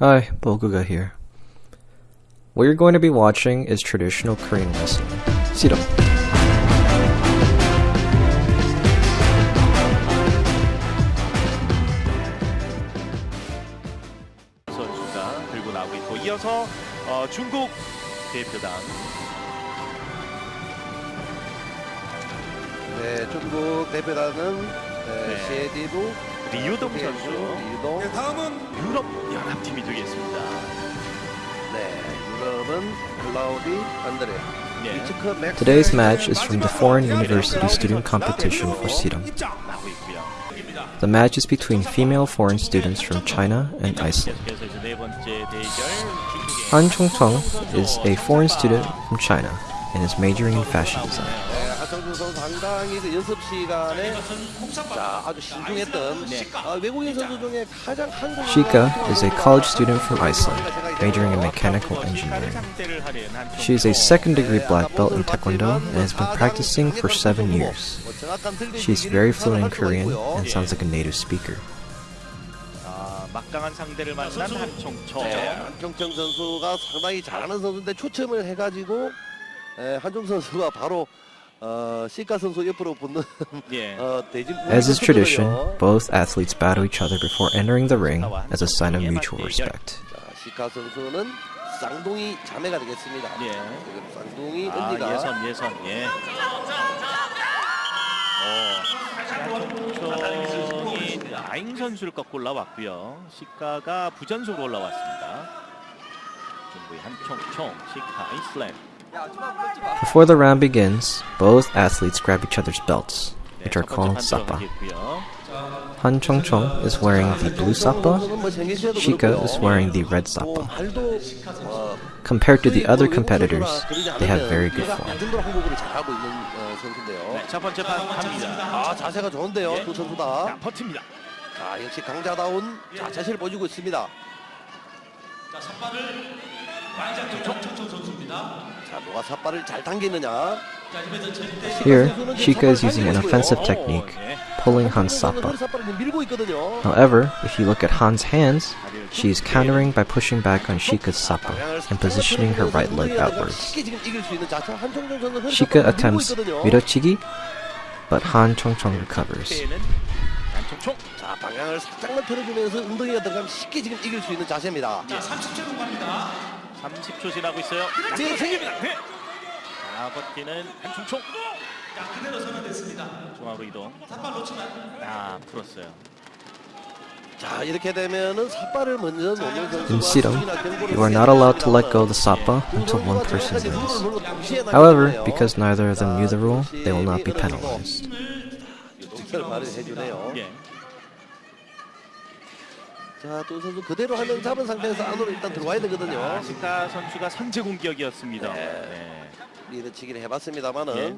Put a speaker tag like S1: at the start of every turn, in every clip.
S1: Hi, Boguga here. What you're going to be watching is traditional Korean wrestling. Siram.
S2: 선수가 들고 나오고 있고 이어서 어, 중국 대표단
S3: 네, 중국 대표단은
S2: 네.
S3: 네. 셰디루,
S2: 리우동 선수
S3: 리우동,
S2: 유럽 연합팀이 되겠습니다.
S3: 네, 유럽은 클라우디 안드레,
S2: 네,
S3: 이츠크 맥스.
S1: Today's match is from the Foreign University Student Competition for Siram.
S2: 나오고 있고요.
S1: The match is between female foreign students from China and Iceland.
S2: 계속해서 이제 네 번째 대결 중국의
S1: Han Chongchong is a foreign student from China and is majoring in fashion design.
S3: 네, 하성준 선수 상당히 그 연습 시간에 자 아주 신중했던 아, 외국인 선수 중에 가장 한국
S1: Shika is a college student from Iceland, majoring in mechanical engineering.
S2: 상대를 하는 한
S1: She is a second degree black belt in Taekwondo and has been practicing for seven years. She is very fluent in Korean and sounds like a native speaker.
S2: 아, 막강한 상대를 만난 한총총.
S3: 네, 한경청 선수가 상당히 잘하는 선수인데 초점을 해가지고 에, 한종 선수가 바로 어, 시카 선수 옆으로 붙는
S2: 예.
S3: 어,
S1: As is tradition, both athletes battle each other before entering the ring as a sign of mutual respect.
S3: 자, 시카 선수는 쌍둥이 자매가 되겠습니다.
S2: 예.
S3: 쌍둥이
S2: 아,
S3: 언니가
S2: 예선 예선 예. 어, 한총총이 아잉 선수를 꺾고 올라왔고요. 시카가 부전속으로 올라왔습니다. 중국의 한총총, 시카 아이슬랜드.
S1: Before the round begins, both athletes grab each other's belts, which are called
S2: satba.
S1: Han Chong Chong is wearing the blue
S3: satba,
S1: Shika is wearing the red
S3: satba.
S1: Compared to the other competitors, they have very good form. Here, Shika is using an offensive technique, pulling Han's
S3: Satba.
S1: However, if you look at Han's hands, she is countering by pushing back on Shika's Satba and positioning her right leg outwards. Shika attempts Mirochigi, but Han Chongchong recovers.
S2: 30초 지나고 있어요.
S3: 네, 생깁니다.
S2: 네. 버티는 한충총. 자, 그대로 선언됐습니다. 이동. 삿발 놓치면. 아, 풀었어요.
S3: 자, 이렇게 되면은 삿발을 먼저 놓는 선수가
S1: you are not allowed to let go of the satba until one person wins. However, because neither of them knew the rule, they will not be penalized.
S3: 자두 선수 그대로 하면 잡은 상태에서 안으로 일단 들어와야 되거든요.
S2: 아, 시카 선수가 선제 공격이었습니다. 네.
S3: 리드치기를 해봤습니다만은
S2: 예.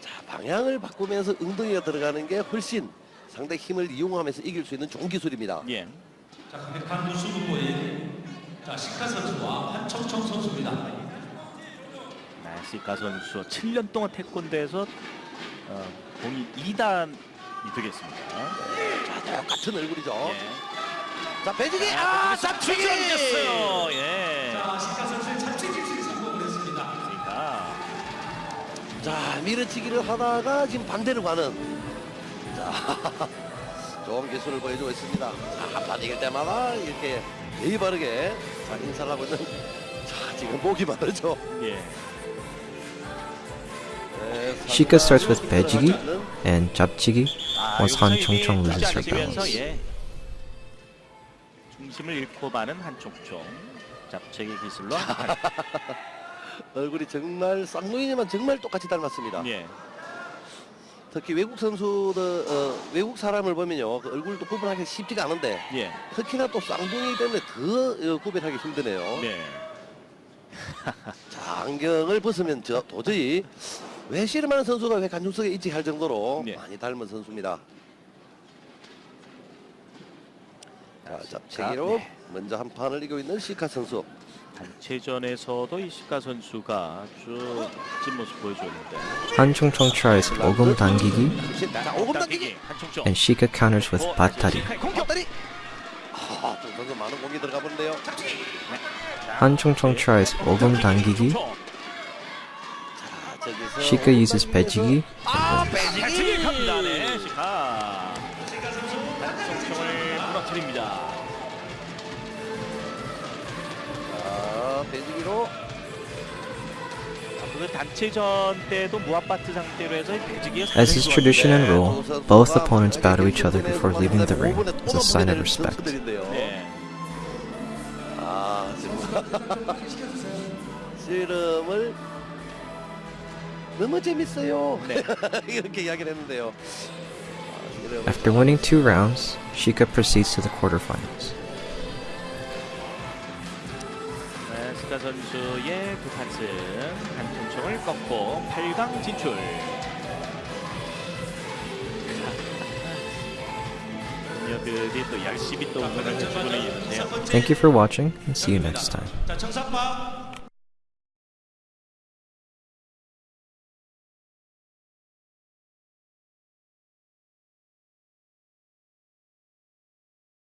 S3: 자 방향을 바꾸면서 엉덩이가 들어가는 게 훨씬 상대 힘을 이용하면서 이길 수 있는 좋은 기술입니다.
S2: 예.
S4: 자, 수급보인 자, 시카 선수와 한청청 선수입니다.
S2: 네, 시카 선수 7년 동안 태권도에서 어, 공이 2단이 되겠습니다.
S3: 자 똑같은 얼굴이죠.
S2: 예.
S3: 자 배지기 아 잡치기.
S2: 던졌어요. 예.
S4: 자, 시카 선수의 잡치기 성공을 했습니다.
S2: 시카.
S3: 자 밀어치기를 하다가 지금 반대로 가는 자 좋은 기술을 보여주고 있습니다. 자 한판 이길 때마다 이렇게 예의 바르게 자 인사를 하고 있는 자 지금 목이 마르죠.
S2: 예.
S3: 네,
S1: Shika starts with
S3: 하는
S1: and Japchigi
S2: 아,
S1: once
S2: 여기서
S1: Han Chongchong loses her balance.
S2: 예. 중심을 잃고 마는 한총총. 잡채기 기술로 한
S3: 얼굴이 정말 쌍둥이지만 정말 똑같이 닮았습니다.
S2: 예.
S3: 특히 외국 선수들 어, 외국 사람을 보면요 그 얼굴도 구분하기 쉽지가 않은데
S2: 예.
S3: 특히나 또 쌍둥이 때문에 더 어, 구별하기 힘드네요.
S2: 네.
S3: 자 안경을 벗으면 저 도저히 왜 씨름하는 선수가 왜 관중석에 있지 할 정도로
S2: 네.
S3: 많이 닮은 선수입니다. 자 잡채기로
S2: 네.
S3: 먼저 한 판을 이기고 있는 시카 선수.
S2: 단체전에서도 이 시카 선수가 아주 멋진 모습 보여줬는데
S1: Han Chongchong tries 오금 당기기
S3: 자 오금 당기기.
S1: and Shika counters with
S2: 어.
S3: 아.
S1: Han Chong tries 오금 당기기. Shika uses 배지기.
S3: 아,
S2: 배지기
S1: As is tradition and rule, both opponents bow to each other before leaving the ring as a sign of respect. After winning two rounds, Shika proceeds to the quarterfinals.
S2: 네, 스카 선수의 두 판승 한총총을 꺾고 8강 진출.녀들이 또 열심히 또 응원을 해주고 있는데요.
S1: Thank you for watching and see you next time.